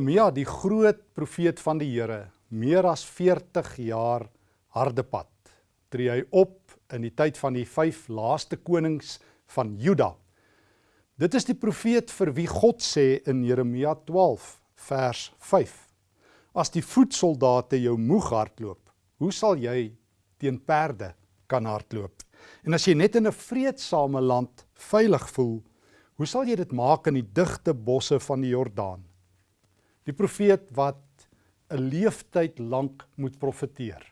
Jeremia, die groot profeet van die Here, meer as 40 jaar harde pad, tree hy op in die tyd van die vyf laaste konings van Juda. Dit is die profeet vir wie God sê in Jeremia 12 vers 5: As die voetsoldate jou moeg hardloop, hoe sal jy teen perde kan hardloop? En as jy net in 'n vreedsame land veilig voel, hoe sal jy dit maak in die digte bosse van die Jordaan? Die profeet wat 'n leeftyd lank moet profeteer.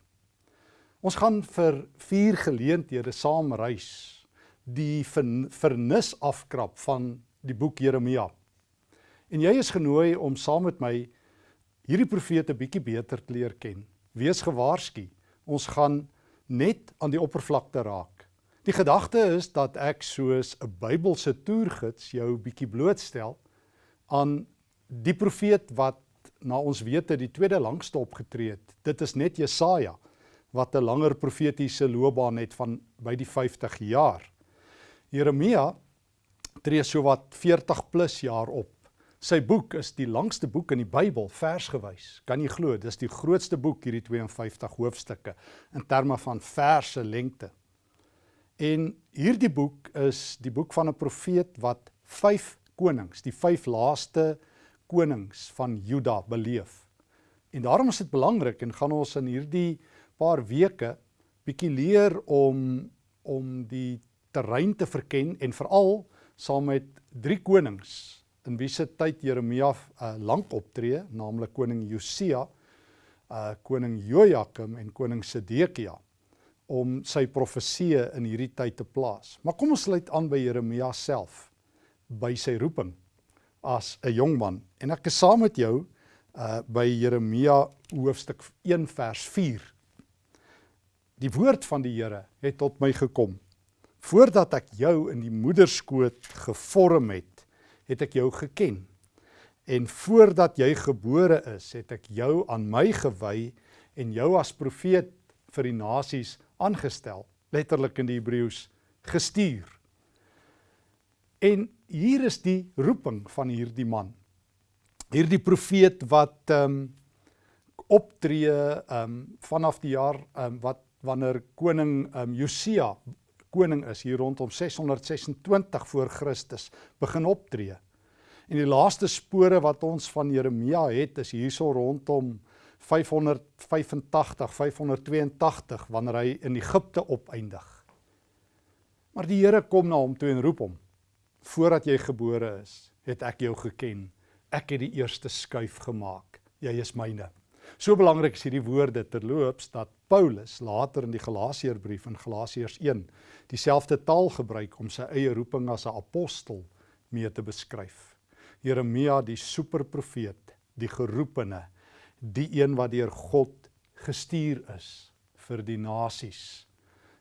Ons gaan vir vier geleenthede saam reis die vernis afkrap van die boek Jeremia. En jy is genooi om saam met my hierdie profete bietjie beter te leer ken. Wees gewaarsku. Ons gaan net aan die oppervlakte raak. Die gedagte is dat ek soos 'n Bybelse toergids jou bietjie blootstel aan die profeet wat na ons wete die tweede langste opgetree het, dit is net Jesaja wat 'n langer profetiese loopbaan het van by die 50 jaar. Jeremia tree sowat 40 plus jaar op. Sy boek is die langste boek in die Bybel versgewys. Kan jy glo, dis die grootste boek hierdie 52 hoofstukke in terme van verse lengte. En hierdie boek is die boek van 'n profeet wat vyf konings, die vyf laaste konings van Juda beleef. En daarom is dit belangrik en gaan ons in hierdie paar weke bietjie leer om om die terrein te verken en veral saam met drie konings in wie se tyd Jeremia uh, lank optree, naamlik koning Josia, uh koning Jojakim en koning Sedekia om sy profeseë in hierdie tyd te plaas. Maar kom ons sluit aan by Jeremia self by sy roeping as 'n jong man. En ek is saam met jou uh by Jeremia hoofstuk 1 vers 4. Die woord van die Here het tot my gekom. Voordat ek jou in die moederskoot gevorm het, het ek jou geken. En voordat jy gebore is, het ek jou aan my gewy en jou as profeet vir die nasies aangestel, letterlik in die Hebreëus gestuur. En hier is die roeping van hierdie man. Hierdie profeet wat ehm um, optree ehm um, vanaf die jaar ehm um, wat wanneer koning ehm um, Josia koning is hier rondom 626 voor Christus begin optree. En die laaste spore wat ons van Jeremia het is hierso rondom 585 582 wanneer hy in Egipte opeindig. Maar die Here kom na hom toe en roep hom voordat jy gebore is, het ek jou geken. Ek het die eerste skuif gemaak. Jy is myne. So belangrik is hierdie woorde terloops dat Paulus later in die Galasiërbrief in Galasiërs 1 dieselfde taal gebruik om sy eie roeping as 'n apostel mee te beskryf. Jeremia die superprofeet, die geroepene, die een wat deur God gestuur is vir die nasies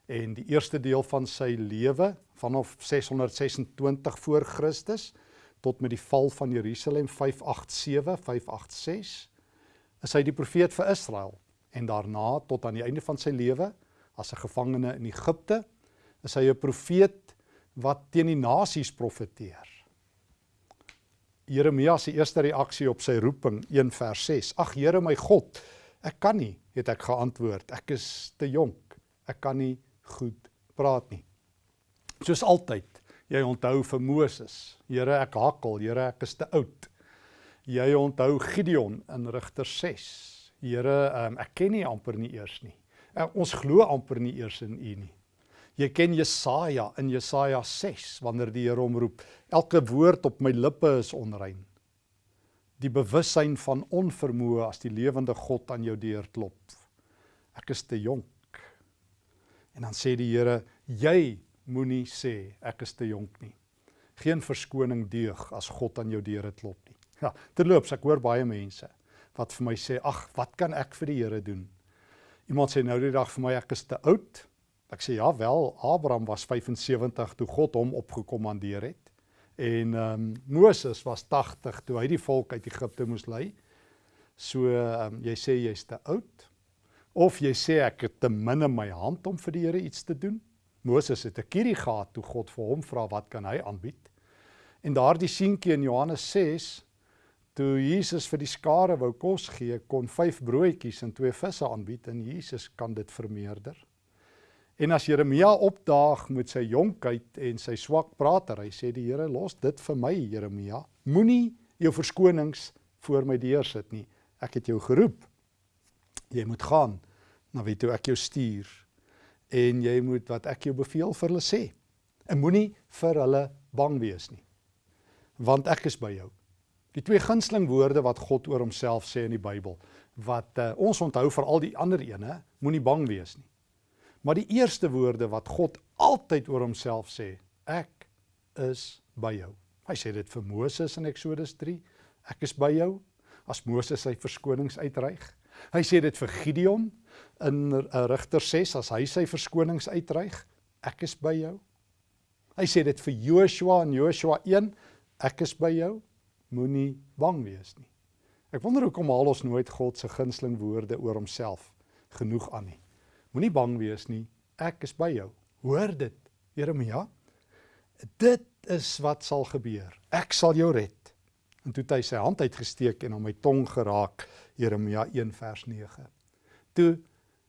en die eerste deel van sy lewe vanaf 626 voor Christus tot met die val van Jerusalem 587 586 is hy die profeet vir Israel en daarna tot aan die einde van sy lewe as 'n gevangene in Egipte is hy 'n profeet wat teen die nasies profeteer. Jeremia se eerste reaksie op sy roeping 1 vers 6. Ag Here my God, ek kan nie, het ek geantwoord. Ek is te jonk. Ek kan nie goed praat nie. Soos altyd, jy onthou vir Moses. Here, ek hakkel, Here, ek is te oud. Jy onthou Gideon in Rigter 6. Here, um, ek ken nie amper nie eers nie. Uh, ons glo amper nie eers in U nie. Jy ken Jesaja in Jesaja 6 wanneer die Here hom roep. Elke woord op my lippe is onrein. Die bewussyn van onvermoë as die lewende God aan jou deur klop. Ek is te jonk. En dan sê die Here, jy moenie sê ek is te jonk nie. Geen verskoning deug as God aan jou deure klop nie. Ja, terloops, ek hoor baie mense wat vir my sê, "Ag, wat kan ek vir die Here doen?" Iemand sê nou die dag vir my ek is te oud. Ek sê ja, wel, Abraham was 75 toe God hom opgekommandeer het. En ehm um, Moses was 80 toe hy die volk uit Egipte moes lei. So ehm um, jy sê jy's te oud. Of jy sê ek het te min in my hand om vir die Here iets te doen. Moses het 'n kierie gehad toe God vir hom vra wat kan hy aanbied. En daardie seentjie in Johannes 6 Toe Jesus vir die skare wou kos gee, kon 5 broodjies en 2 visse aanbied en Jesus kan dit vermeerder. En as Jeremia opdaag met sy jonkheid en sy swak pratery, sê die Here, los dit vir my, Jeremia. Moenie jou verskonings voor my deur sit nie. Ek het jou geroep. Jy moet gaan na wie toe ek jou stuur en jy moet wat ek jou beveel vir hulle sê. En moenie vir hulle bang wees nie. Want ek is by jou. Die twee gunsteling woorde wat God oor homself sê in die Bybel wat uh, ons onthou vir al die ander ene, moenie bang wees nie. Maar die eerste woorde wat God altyd oor homself sê, ek is by jou. Hy sê dit vir Moses in Eksodus 3, ek is by jou as Moses sy verskonings uitreig. Hy sê dit vir Gideon in eh, Rigter 6 as hy sy verskonings uitreig, ek is by jou. Hy sê dit vir Joshua in Joshua 1, ek is by jou, moenie bang wees nie. Ek wonder hoekom haal ons nooit God se gunsteling woorde oor homself genoeg aan nie. Moenie bang wees nie. Ek is by jou. Hoor dit, Jeremia. Dit is wat sal gebeur. Ek sal jou red. En toe het hy sy hand uitgesteek en aan my tong geraak, Jeremia 1 vers 9. Toe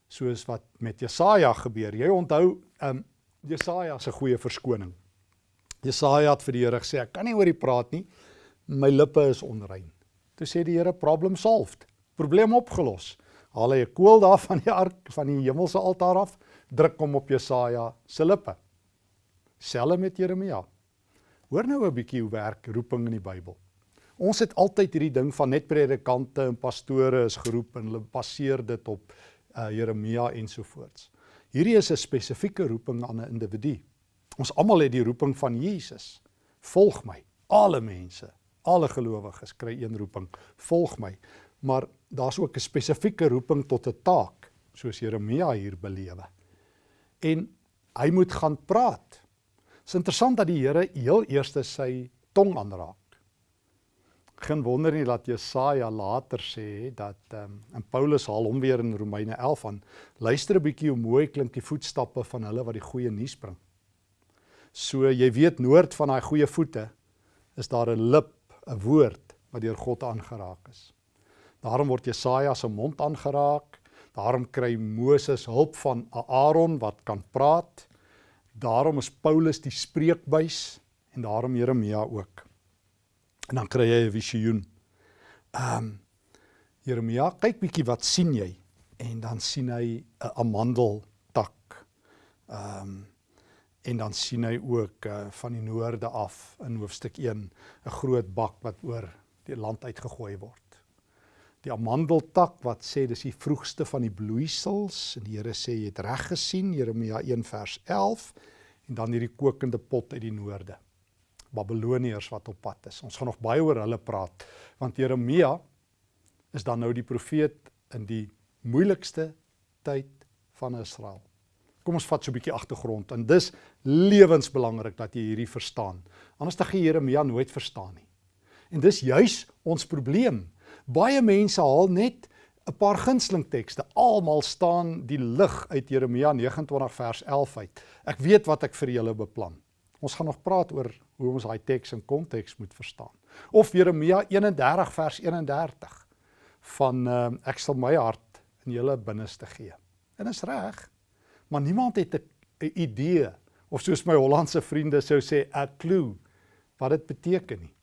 soos wat met Jesaja gebeur. Jy onthou, ehm um, Jesaja se goeie verskoning. Jesaja het vir die Here gesê, ek kan nie oor die praat nie. My lippe is onrein. Toe sê die Here, problem solved. Probleem opgelos haal hy 'n koel daar van die ark van die hemelse altaar af, druk hom op Jesaja se lippe. Selfe met Jeremia. Hoor nou 'n bietjie hoe werk roeping in die Bybel. Ons het altyd hierdie ding van net predikante en pastore is geroep en hulle baseer dit op uh, Jeremia ensovoorts. Hierdie is 'n spesifieke roeping aan 'n individu. Ons almal het die roeping van Jesus. Volg my. Alle mense, alle gelowiges kry een roeping. Volg my maar daar's ook 'n spesifieke roeping tot 'n taak, soos Jeremia hier belewe. En hy moet gaan praat. Dit is interessant dat die Here heel eers sy tong aanraak. Geen wonder nie dat Jesaja later sê dat ehm um, en Paulus haal hom weer in Romeine 11 aan. Luister 'n bietjie hoe mooi klink die voetstappe van hulle wat die goeie nuus bring. So jy weet noord van daai goeie voete is daar 'n lip, 'n woord wat deur God aangeraak is. Daarom word Jesaja se mond aangeraak. Daarom kry Moses hulp van Aaron wat kan praat. Daarom is Paulus die spreekbuis en daarom Jeremia ook. En dan kry jy 'n visioen. Ehm um, Jeremia, kyk bietjie wat sien jy? En dan sien hy 'n amandeltak. Ehm um, en dan sien hy ook uh, van die noorde af in hoofstuk 1 'n groot bak wat oor die land uitgegooi word die amandeltak wat sê dis die vroegste van die bloeisels en die Here sê jy het reg gesien Jeremia 1 vers 11 en dan hierdie kokende pot uit die noorde Babiloniërs wat op pad is ons gaan nog baie oor hulle praat want Jeremia is dan nou die profeet in die moeilikste tyd van Israel kom ons vat so 'n bietjie agtergrond en dis lewensbelangrik dat jy hierdie verstaan anders dan gaan Jeremia nooit verstaan nie en dis juis ons probleem Baie mense haal net 'n paar gunsteling tekste. Almal staan die lig uit Jeremia 29 vers 11 uit. Ek weet wat ek vir julle beplan. Ons gaan nog praat oor hoe ons daai teks in konteks moet verstaan. Of Jeremia 31 vers 31 van uh, ek sal my hart in julle binneste gee. En is reg. Maar niemand het 'n idee of soos my Hollandse vriende sou sê 'n clue wat dit beteken nie.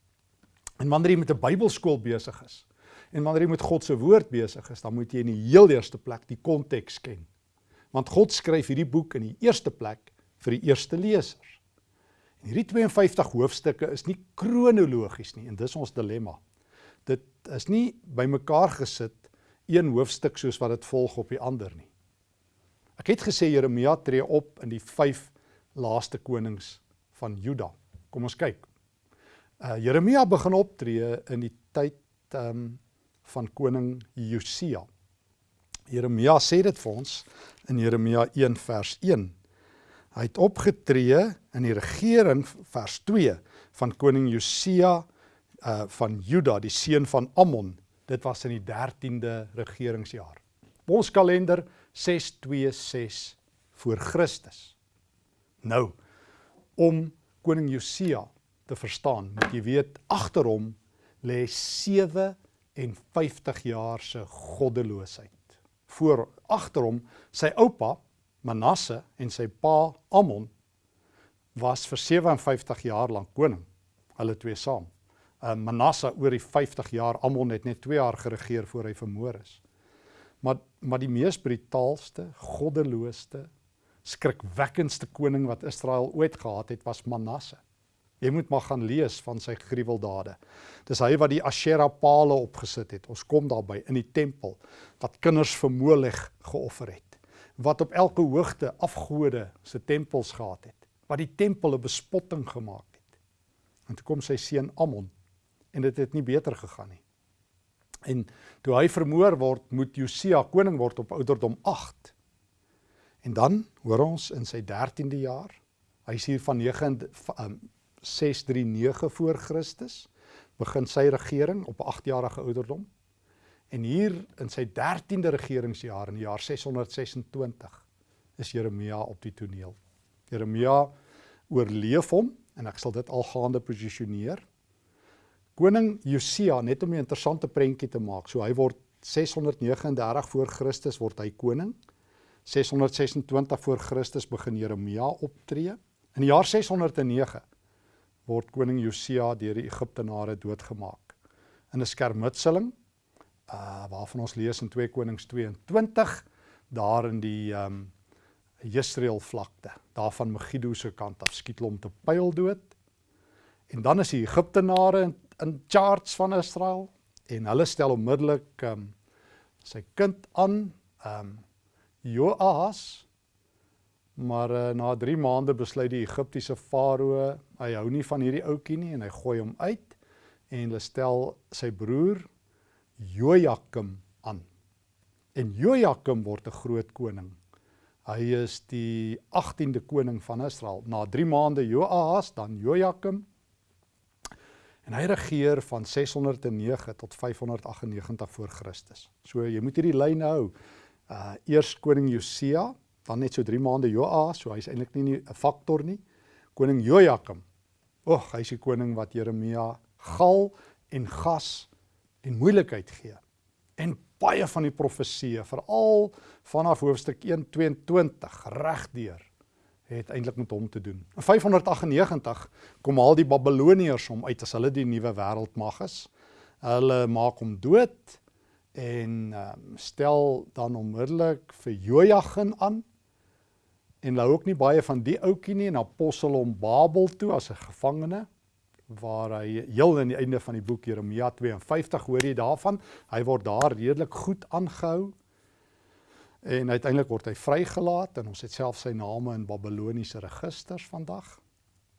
En wanneer jy met 'n Bybelskool besig is, En wanneer jy met God se woord besig is, dan moet jy in die heel eerste plek die konteks ken. Want God skryf hierdie boek in die eerste plek vir die eerste lesers. Hierdie 52 hoofstukke is nie kronologies nie en dis ons dilemma. Dit is nie bymekaar gesit een hoofstuk soos wat dit volg op die ander nie. Ek het gesê Jeremia tree op in die 5 laaste konings van Juda. Kom ons kyk. Uh Jeremia begin optree in die tyd ehm um, van koning Josia. Jeremia sê dit vir ons in Jeremia 1 vers 1. Hy het opgetree in die regering vers 2 van koning Josia uh van Juda, die seun van Ammon. Dit was in die 13de regeringsjaar. Ons kalender 626 voor Christus. Nou om koning Josia te verstaan, moet jy weet agter hom lê 57 jaar se goddeloosheid. Voor agter hom sy oupa Manasse en sy pa Amon was vir 57 jaar lank koning. Hulle twee saam. Uh, Manasse oor die 50 jaar, Amon het net 2 jaar geregeer voor hy vermoor is. Maar maar die mees brutaalste, goddeloosste, skrikwekkendste koning wat Israel ooit gehad het, was Manasse. Jy moet maar gaan lees van sy gruweldade. Dis hy wat die Asherah palle opgesit het. Ons kom daarby in die tempel wat kinders vir Molech geoffer het. Wat op elke hoogte afgode se tempels gehad het. Wat die tempel 'n bespotting gemaak het. En toe kom sy seun Amon en dit het nie beter gegaan nie. En toe hy vermoor word, moet Josia koning word op ouderdom 8. En dan hoor ons in sy 13de jaar, hy is hier van 9 639 voor Christus begin sy regering op 8 jarige ouderdom. En hier in sy 13de regeringsjaar in die jaar 626 is Jeremia op die toneel. Jeremia oorleef hom en ek sal dit algaande posisioneer. Koning Josia, net om 'n interessante prentjie te maak. So hy word 639 voor Christus word hy koning. 626 voor Christus begin Jeremia optree. In die jaar 609 word koning Josia deur die Egiptenare doodgemaak. In 'n skermutseling uh waarvan ons lees in 2 Konings 22 daar in die um Israel vlakte, daar van Megiddo se kant af skiet hulle om te pyl dood. En dan is die Egiptenare in, in charge van Israel en hulle stel onmiddellik um sy kind aan um Joas Maar uh, na 3 maande besluit die Egiptiese farao, hy hou nie van hierdie ouetjie nie en hy gooi hom uit en hulle stel sy broer Jojakim aan. En Jojakim word 'n groot koning. Hy is die 18de koning van Israel. Na 3 maande Joahas, dan Jojakim. En hy regeer van 609 tot 598 voor Christus. So jy moet hierdie lyn hou. Uh eers koning Josia dan net so 3 maande Joas, so hy's eintlik nie 'n faktor nie. Koning Jojakim. Ag, hy's die koning wat Jeremia gal en gas en moeilikheid gee. En baie van die profesieë, veral vanaf hoofstuk 1:22 regdeur het eintlik met hom te doen. In 598 kom al die Babiloniërs hom uit as hulle die nuwe wêreldmag is. Hulle maak hom dood en um, stel dan onmiddellik vir Jojagin aan en hou ook nie baie van die ouetjie nie en apostel hom Babel toe as 'n gevangene waar hy heel aan die einde van die boek Jeremia 52 hoor jy daarvan? Hy word daar redelik goed aangehou en uiteindelik word hy vrygelaat en ons het self sy name in Babiloniese registers vandag.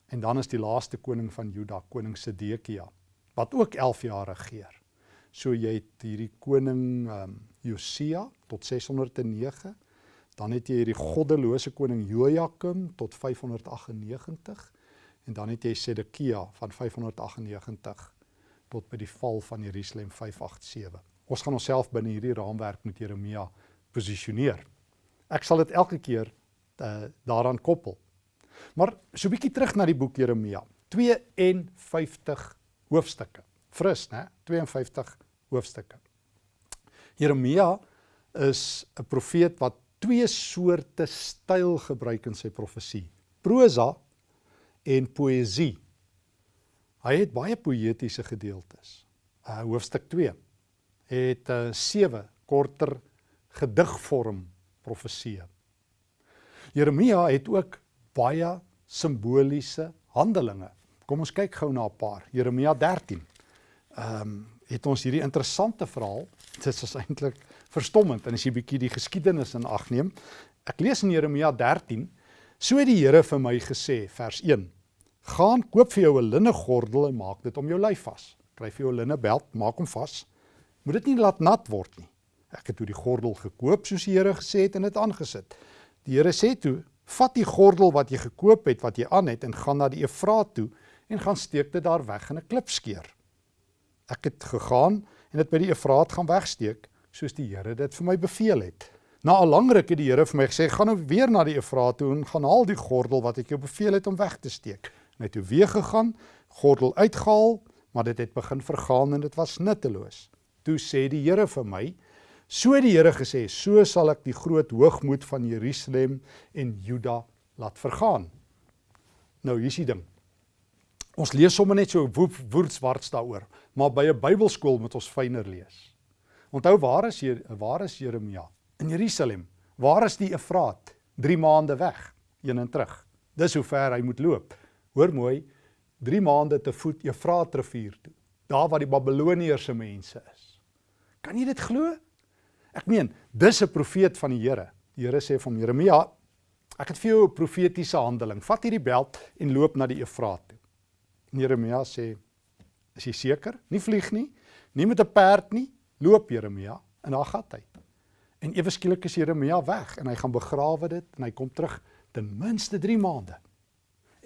En dan is die laaste koning van Juda koning Sedekia wat ook 11 jaar regeer. So jy het hierdie koning um, Josia tot 609 Dan het jy hierdie goddelose koning Jojakim tot 598 en dan het jy Sedekia van 598 tot by die val van Jerusalem 587. Ons gaan onsself binne hierdie raamwerk met Jeremia posisioneer. Ek sal dit elke keer uh, daaraan koppel. Maar so 'n bietjie terug na die boek Jeremia. 52 hoofstukke. Fris, né? 52 hoofstukke. Jeremia is 'n profeet wat twee soorte styl gebruik in sy profesie. Prosa en poësie. Hy het baie poëtiese gedeeltes. Uh hoofstuk 2 het uh sewe korter gedigvorm profeseë. Jeremia het ook baie simboliese handelinge. Kom ons kyk gou na 'n paar. Jeremia 13. Ehm um, het ons hierdie interessante verhaal. Dit is eintlik verstommend en as jy bietjie die geskiedenis in ag neem. Ek lees in Jeremia 13, so het die Here vir my gesê, vers 1: Gaan koop vir jou 'n linne gordel en maak dit om jou lyf vas. Kry vir jou 'n linne beld, maak hom vas. Moet dit nie laat nat word nie. Ek het toe die gordel gekoop soos die Here gesê het en dit aangesit. Die Here sê toe: Vat die gordel wat jy gekoop het, wat jy aan het en gaan na die Efraat toe en gaan steek dit daar weg in 'n klipskeer. Ek het gegaan en dit by die Efraat gaan wegsteek soos die Here dit vir my beveel het. Na 'n lang ruk het die Here vir my gesê: "Gaan nou weer na die Efraat toe en gaan haal die gordel wat ek jou beveel het om weg te steek." En hy het weer gegaan, gordel uitgehaal, maar dit het begin vergaan en dit was nutteloos. Toe sê die Here vir my, so die Here gesê, so sal ek die groot hoogmoed van Jerusalem en Juda laat vergaan. Nou hier's die ding. Ons lees sommer net so woordswarts daaroor, maar by 'n Bybelskool moet ons fyner lees. Onthou waar is hier waar is Jeremia? In Jerusalem. Waar is die Efraat? 3 maande weg, heen en terug. Dis hoe ver hy moet loop. Hoor mooi, 3 maande te voet Efraat rivier toe. Daar waar die Babiloniërs se mense is. Kan jy dit glo? Ek meen, dis 'n profeet van die Here. Die Here sê vir Jeremia, ek het vir jou 'n profetiese handeling. Vat hierdie beld en loop na die Efraat toe. En Jeremia sê, is jy seker? Nie vlieg nie, nie met 'n perd nie, loop Jeremia en daar gaan hy. En ewe skielik is Jeremia weg en hy gaan begrawe dit en hy kom terug ten minste 3 maande.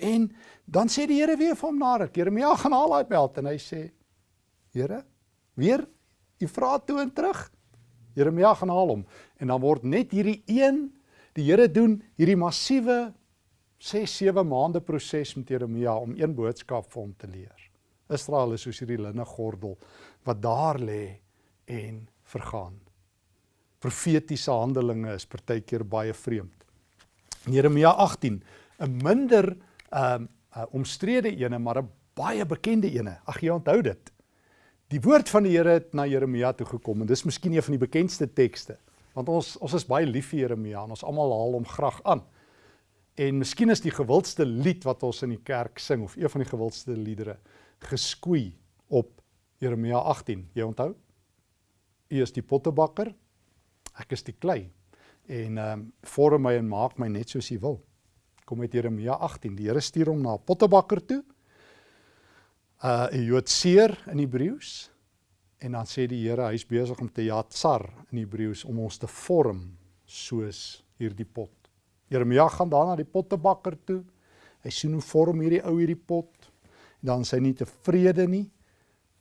En dan sê die Here weer vir hom na ruk, Jeremia gaan haal daai beld en hy sê: "Here, weer u vra toe en terug." Jeremia gaan haal hom en dan word net hierdie een die Here doen hierdie massiewe 6 7 maande proses met Jeremia om een boodskap vir hom te leer. Israel is soos hierdie linne gordel wat daar lê en vergaan. Profetiese handelinge is partykeer baie vreemd. In Jeremia 18, 'n minder um omstrede ene, maar 'n baie bekende ene. Ag jy onthou dit. Die woord van die Here het na Jeremia toe gekom en dis miskien een van die bekendste tekste. Want ons ons is baie lief vir Jeremia en ons almal haal hom graag aan. En miskien is die gewildste lied wat ons in die kerk sing of een van die gewildste liedere geskoei op Jeremia 18. Jy onthou? U is die pottebakker, ek is die klei en ehm um, vorm my en maak my net soos U wil. Kom met Jeremia 18. Die Here stuur hom na 'n pottebakker toe. Uh 'n Joodseer in Hebreëus en dan sê die Here hy's besig om te jatsar in Hebreëus om ons te vorm soos hierdie pot. Jeremia gaan dan na die pottebakker toe. Hy sien hoe vorm hierdie ou hierdie pot. En dan sê hy nie tevrede nie.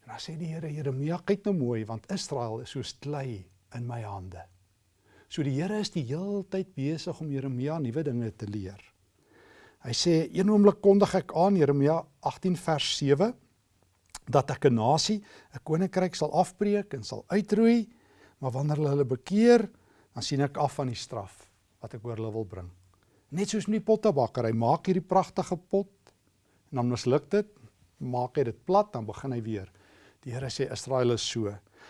En dan sê die Here Jeremia, kyk nou mooi want Israel is soos klei in my hande. So die Here is die heeltyd besig om Jeremia nuwe dinge te leer. Hy sê een oomblik kondig ek aan Jeremia 18 vers 7 dat ek 'n nasie, 'n koninkryk sal afbreek en sal uitroei, maar wanneer hulle hulle bekeer, dan sien ek af van die straf wat ek oor hulle wil bring. Net soos met die pottebakker, hy maak hierdie pragtige pot en dan misluk dit, maak hy dit plat, dan begin hy weer. Die Here sê Israel is so.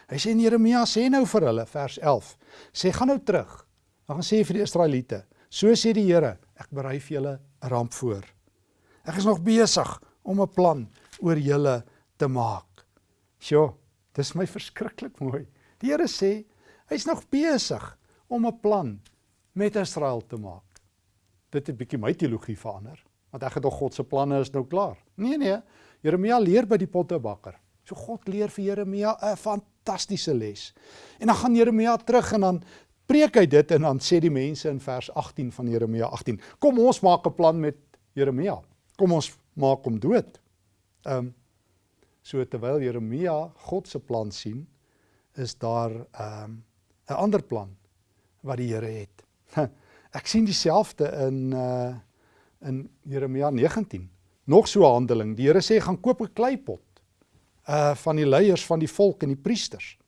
Hy sê in Jeremia sê nou vir hulle vers 11. Sê gaan nou terug. Dan gaan sê vir die Israeliete, so sê die Here, ek berei vir julle ramp voor. Ek is nog besig om 'n plan oor julle te maak. Sjoe, dis my verskriklik mooi. Die Here sê hy's nog besig om 'n plan met Israel te maak. Dit het bietjie my teologie verander, want ek het tog God se planne is nou klaar. Nee nee, Jeremia leer by die pottebakker. So God leer vir Jeremia 'n fantastiese les. En dan gaan Jeremia terug en dan preek hy dit en dan sê die mense in vers 18 van Jeremia 18: "Kom ons maak 'n plan met Jeremia. Kom ons maak hom dood." Ehm um, so terwyl Jeremia God se plan sien, is daar ehm um, 'n ander plan wat die Here het. Ek sien dieselfde in uh in Jeremia 19. Nog so 'n handeling. Die Here sê gaan koop 'n kleipot uh van die leiers van die volk en die priesters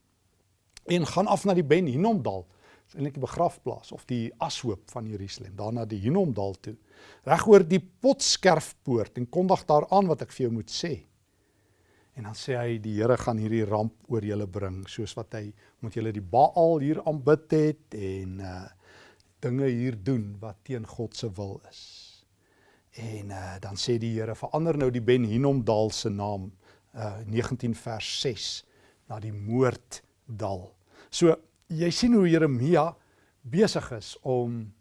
en gaan af na die Ben Hinnomdal. Eintlik die begrafplaas of die ashoop van Jerusalem, daarna die Hinnomdal toe. Reg oor die potskerfpoort en kondig daaraan wat ek vir jou moet sê. En dan sê hy die Here gaan hierdie ramp oor julle bring soos wat hy moet julle die Baal hier aanbid het en uh dinge hier doen wat teen God se wil is. En uh dan sê die Here verander nou die Ben Hinnomdal se naam uh 19 vers 6 na die moorddal. So jy sien hoe Jeremia besig is om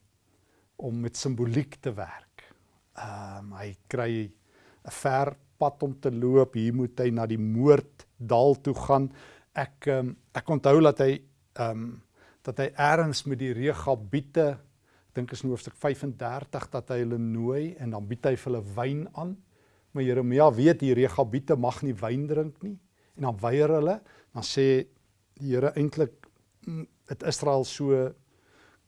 om met simboliek te werk. Ehm um, hy kry 'n ver pad om te loop. Hier moet hy na die moorddal toe gaan. Ek um, ek onthou dat hy ehm um, dat hy eers met die Regabiete dink is in hoofstuk 35 dat hy hulle nooi en dan bied hy vir hulle wyn aan. Maar Jeremia weet die Regabiete mag nie wyn drink nie en dan weier hulle. Dan sê die Here eintlik het Israel so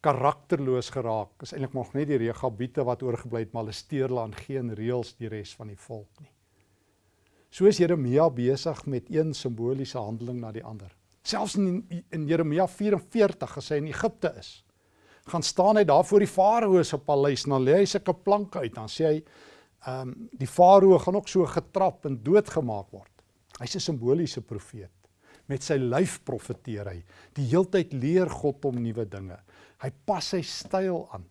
karakterloos geraak. Is eintlik nog net die Regabiete wat oorgebly het, maar hulle steur hulle aan geen reëls die res van die volk nie. So is Jeremia besig met een simboliese handeling na die ander. Selfs in in Jeremia 44 as hy in Egipte is, gaan staan hy daar voor die farao se paleis en dan lê hy sulke planke uit dan sê hy ehm um, die farao gaan ook so getrap en doodgemaak word. Hy's 'n simboliese profeet. Met sy lyf profeteer hy. Die heeltyd leer God hom nuwe dinge. Hy pas sy styl aan.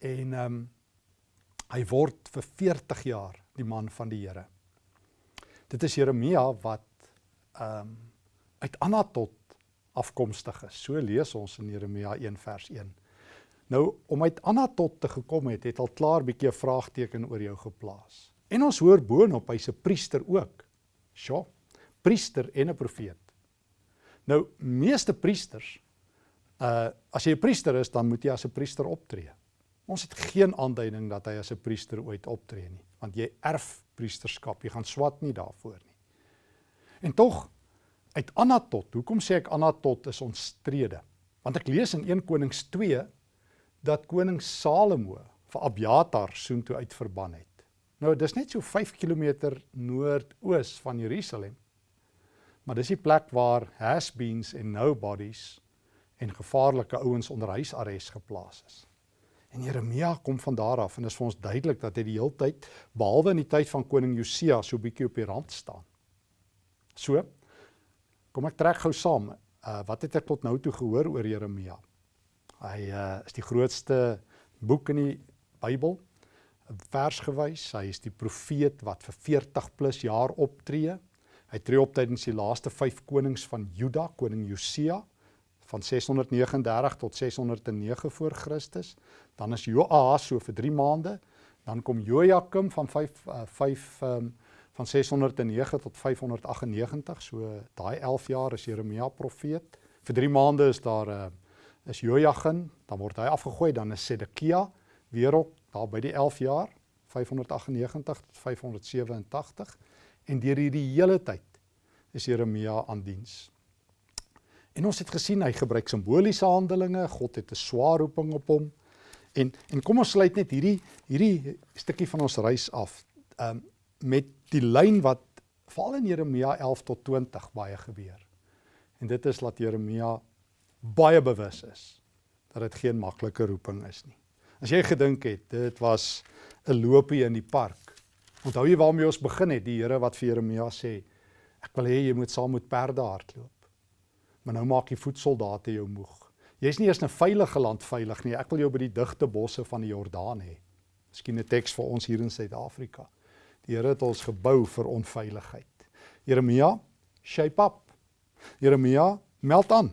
En ehm um, hy word vir 40 jaar die man van die Here. Dit is Jeremia wat ehm um, uit Anatot afkomstig is. So lees ons in Jeremia 1 vers 1. Nou om uit Anatot te gekom het, het al klaar bietjie 'n vraagteken oor jou geplaas. En ons hoor boonop hy's 'n priester ook. Sjoe, priester en 'n profeet. Nou meeste priesters uh as jy 'n priester is, dan moet jy as 'n priester optree. Ons het geen aanduiding dat hy as 'n priester ooit optree nie, want jy erf priesterskap. Jy gaan swat nie daarvoor nie. En tog uit Anatot. Hoekom sê ek Anatot is ontstrede? Want ek lees in 1 Konings 2 dat koning Salomo vir Abiatar soontoe uitverban het. Nou dis net so 5 km noordoos van Jerusalem. Maar dis die plek waar has-beens en nobodies en gevaarlike ouens onder huisarrest geplaas is. En Jeremia kom van daar af en dit is vir ons duidelik dat hy die hele tyd behalwe in die tyd van koning Josia so bietjie op die rand staan. So, Kom ek trek gou saam. Uh wat het ek tot nou toe gehoor oor Jeremia? Hy uh is die grootste boek in die Bybel. Versgewys, hy is die profeet wat vir 40 plus jaar optree. Hy tree op tydens die laaste 5 konings van Juda, koning Josia van 639 tot 609 voor Christus. Dan is Joas so vir 3 maande. Dan kom Jojakim van 5 uh, 5 um van 609 tot 598, so daai 11 jaar is Jeremia profeet. Vir 3 maande is daar 'n uh, eh, is Jojagin, dan word hy afgegooi, dan is Sedekia weer op daar by die 11 jaar 598 tot 587 en deur hierdie hele tyd is Jeremia aan diens. En ons het gesien hy gebruik simboliese handelinge, God het 'n swaar roeping op hom. En en kom ons sluit net hierdie hierdie stukkie van ons reis af. Um, met die lyn wat veral in Jeremia 11 tot 20 baie gebeur. En dit is dat Jeremia baie bewus is dat dit geen maklike roeping is nie. As jy gedink het dit was 'n loopie in die park. Onthou jy waarmee ons begin het, die Here wat vir Jeremia sê, ek wil hê jy moet saam met perde hardloop. Maar nou maak die voetsoldate jou moeg. Jy's nie eers in 'n veilige land veilig nie. Ek wil jou by die digte bosse van die Jordaan hê. Miskien 'n teks vir ons hier in Suid-Afrika. Die Here het ons gebou vir onveiligheid. Jeremia, shape up. Jeremia, meld aan.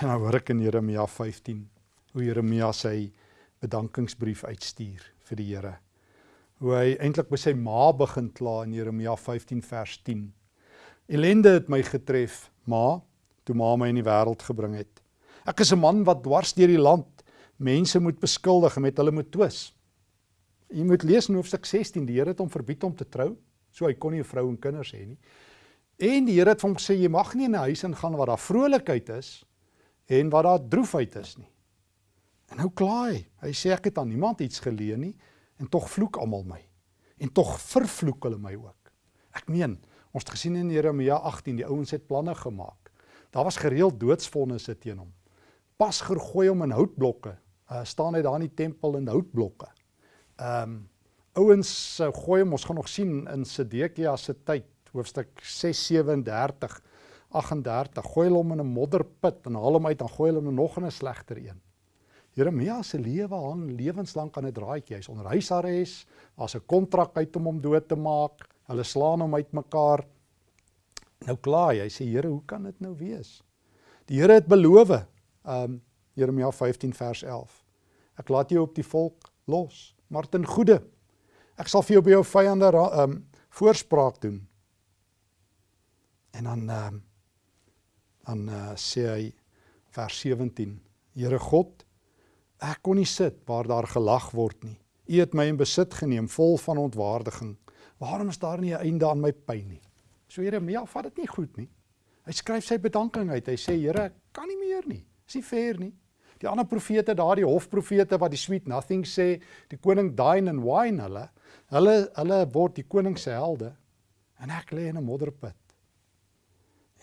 En nou hoor ek in Jeremia 15 hoe Jeremia sy bedankingsbrief uitstuur vir die Here. Hoe hy eintlik by sy ma begin kla in Jeremia 15 vers 10. Elende het my getref, ma, toe ma my in die wêreld gebring het. Ek is 'n man wat dwars deur die land mense moet beskuldig en met hulle moet twis. Jy moet lees in hoofstuk 16, die Here het hom verbied om te trou, so hy kon nie 'n vrou en kinders hê nie. En die Here het hom gesê jy mag nie in 'n huis ingaan waar daar vrolikheid is en waar daar droefheid is nie. En nou kla hy. Hy sê ek het aan niemand iets geleen nie en tog vloek almal my. En tog vervloek hulle my ook. Ek meen, ons het gesien in Jeremia 18, die ouens het planne gemaak. Daar was gereeld doodsvonnisse teen hom. Pas gegooi hom in houtblokke. Uh, staan hy daar in die tempel in houtblokke. Ehm um, ouens uh, gooi hom ons gaan nog sien in Sedekia se tyd hoofstuk 637 38 gooi hulle hom in 'n modderput en haal hom uit en gooi hulle hom nog in 'n slegter een. Jeremia se lewe hang lewenslank aan 'n draadjie. Hy's onder huisarrest. Daar's 'n kontrak uit om hom dood te maak. Hulle slaan hom uitmekaar. Nou klaar hy. Hy sê Here, hoe kan dit nou wees? Die Here het beloof. Ehm um, Jeremia 15 vers 11. Ek laat jou op die volk los maar ten goeie. Ek sal vir jou by jou vyande ehm um, voorspraak doen. En dan ehm um, dan uh, sê hy vers 17: Here God, ek kon nie sit waar daar gelag word nie. U het my in besit geneem vol van ontwaardiging. Waarom is daar nie 'n einde aan my pyn nie? So Jeremia vat dit nie goed nie. Hy skryf sy bedanking uit. Hy sê Here, ek kan nie meer nie. Dis nie fair nie. Die ander profete, daardie hofprofete wat die sweet nothing sê, die koning dine and wine hulle, hulle hulle word die koning se helde. En ek lê in 'n modderput.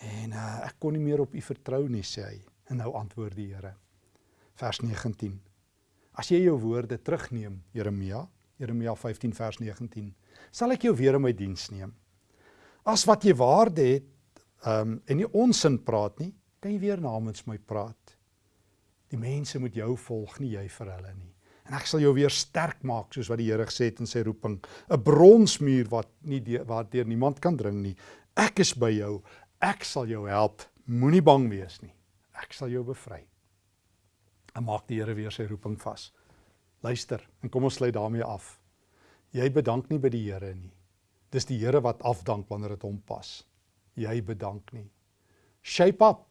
En uh, ek kon nie meer op U vertrou nie, sê hy. En nou antwoord die Here. Vers 19. As jy jou woorde terugneem, Jeremia, Jeremia 15 vers 19, sal ek jou weer in my diens neem. As wat jy waarde het, um, en nie onsin praat nie, kan jy weer namens my praat. Die mense moet jou volg, nie jy vir hulle nie. En ek sal jou weer sterk maak soos wat die Here gesê het in sy roeping, 'n bronsmuur wat nie waardeur niemand kan dring nie. Ek is by jou. Ek sal jou help. Moenie bang wees nie. Ek sal jou bevry. En maak die Here weer sy roeping vas. Luister, en kom ons sluit daarmee af. Jy bedank nie by die Here nie. Dis die Here wat afdank wanneer dit hom pas. Jy bedank nie. Shape up.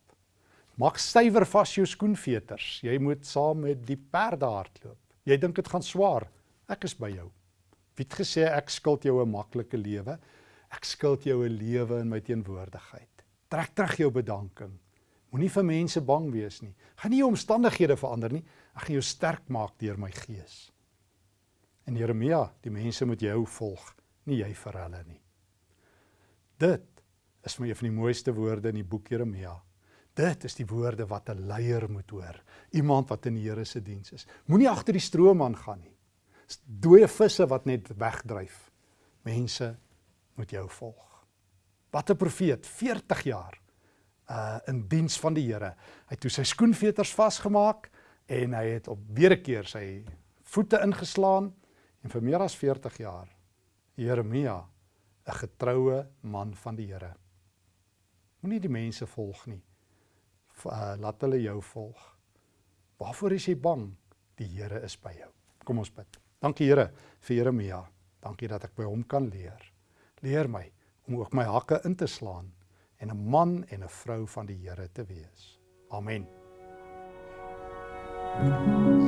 Maak stywer vas jou skoenveters. Jy moet saam met die perde hardloop. Jy dink dit gaan swaar. Ek is by jou. Wie het gesê ek skuld jou 'n maklike lewe? Ek skuld jou 'n lewe in my teenwoordigheid. Trek terug jou bedanking. Moenie vir mense bang wees nie. Gaan nie jou omstandighede verander nie. Ek gaan jou sterk maak deur my gees. En Jeremia, die mense moet jou volg, nie jy vir hulle nie. Dit is vir my een van die mooiste woorde in die boek Jeremia. Dit is die woorde wat 'n leier moet hoor. Iemand wat in die Here se diens is. Moenie agter die stroom aangaan nie. Dooie visse wat net wegdryf. Mense moet jou volg. Wat 'n profeet, 40 jaar uh in diens van die Here. Hy het toe sy skoenveters vasgemaak en hy het op weer 'n keer sy voete ingeslaan en vir meer as 40 jaar Jeremia 'n getroue man van die Here. Moenie die mense volg nie uh, laat hulle jou volg. Waarvoor is jy bang? Die Here is by jou. Kom ons bid. Dankie Here vir Jeremia. Dankie dat ek by hom kan leer. Leer my om ook my hakke in te slaan en 'n man en 'n vrou van die Here te wees. Amen. Thank you.